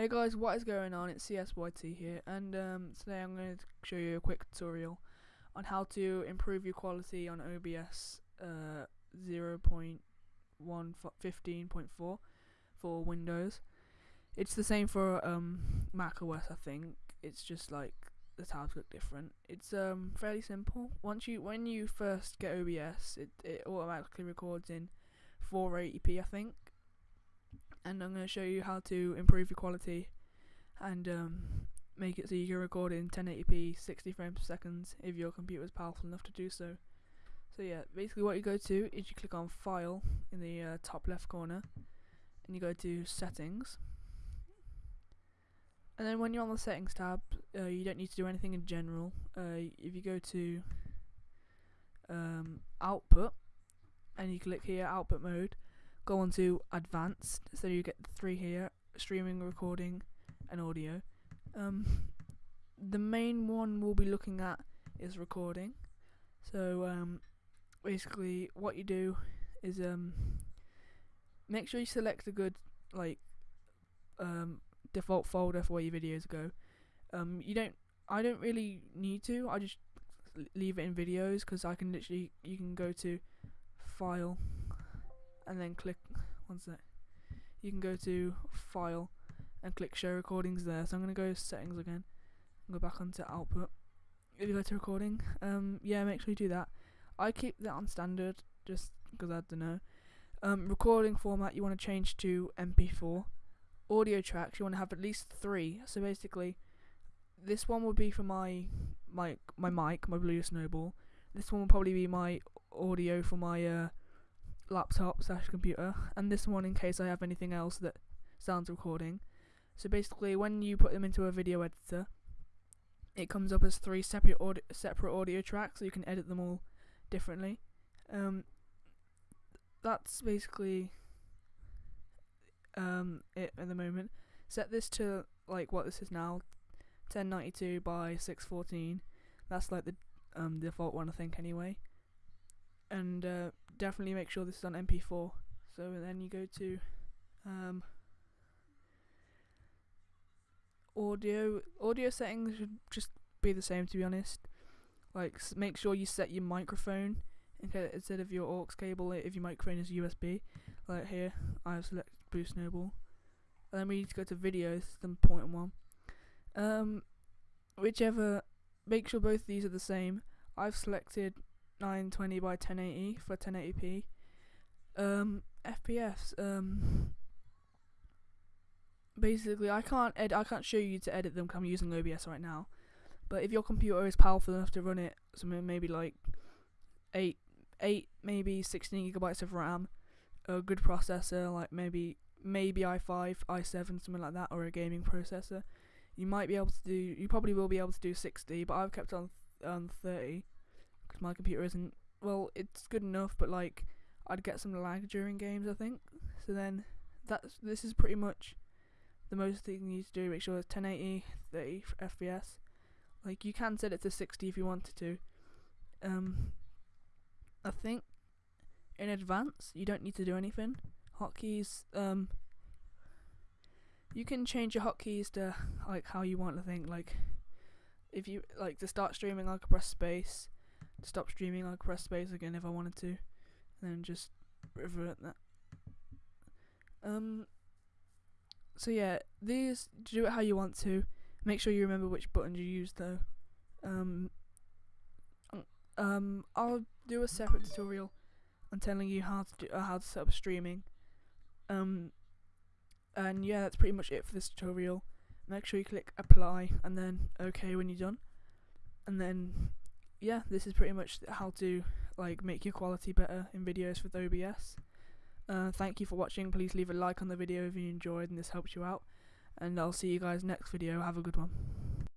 Hey guys, what is going on? It's CSYT here, and um, today I'm going to show you a quick tutorial on how to improve your quality on OBS uh, 0.15.4 for Windows. It's the same for um, Mac OS, I think. It's just like the tabs look different. It's um, fairly simple. Once you when you first get OBS, it it automatically records in 480p, I think and I'm going to show you how to improve your quality and um, make it so you can record in 1080p 60 frames per second if your computer is powerful enough to do so. So yeah, basically what you go to is you click on File in the uh, top left corner and you go to Settings and then when you're on the Settings tab uh, you don't need to do anything in general. Uh, if you go to um, Output and you click here Output Mode go on to advanced so you get three here streaming recording and audio. Um, the main one we'll be looking at is recording. So um, basically what you do is um, make sure you select a good like um, default folder for where your videos go. Um, you don't I don't really need to I just leave it in videos because I can literally you can go to file and then click one sec. You can go to file and click show recordings there. So I'm gonna go settings again and go back onto output. If you go to recording, um, yeah, make sure you do that. I keep that on standard just because I don't know. Um, recording format you want to change to MP4. Audio tracks you want to have at least three. So basically, this one would be for my my my mic, my Blue Snowball. This one will probably be my audio for my uh, laptop slash computer, and this one in case I have anything else that sounds recording. So basically, when you put them into a video editor, it comes up as three separate audio, separate audio tracks, so you can edit them all differently. Um, that's basically um, it at the moment. Set this to like what this is now, 1092 by 614. That's like the um, default one, I think, anyway. And uh, definitely make sure this is on MP4. So then you go to um, audio. Audio settings should just be the same to be honest. Like make sure you set your microphone instead of your aux cable if your microphone is USB. Like here, I have selected Blue Snowball. And then we need to go to videos, the point one. Um, whichever, make sure both these are the same. I've selected 920 by 1080 for 1080p. Um, FPS. Um, basically, I can't ed- I can't show you to edit them. Cause I'm using OBS right now. But if your computer is powerful enough to run it, something maybe like eight, eight, maybe 16 gigabytes of RAM, a good processor, like maybe maybe i5, i7, something like that, or a gaming processor, you might be able to do. You probably will be able to do 60, but I've kept on on 30 my computer isn't. Well, it's good enough, but like I'd get some lag during games. I think. So then that's this is pretty much the most thing you need to do. Make sure it's 1080, 30 FPS. Like you can set it to 60 if you wanted to. Um, I think in advance you don't need to do anything. Hotkeys, um, you can change your hotkeys to like how you want. I think like if you like to start streaming, I could press space stop streaming, I'll press space again if I wanted to, and then just revert that. Um. So yeah, these do it how you want to. Make sure you remember which buttons you use though. Um. Um. I'll do a separate tutorial on telling you how to do uh, how to set up streaming. Um. And yeah, that's pretty much it for this tutorial. Make sure you click apply and then OK when you're done. And then yeah, this is pretty much how to like make your quality better in videos with OBS. Uh, thank you for watching. Please leave a like on the video if you enjoyed and this helps you out. And I'll see you guys next video. Have a good one.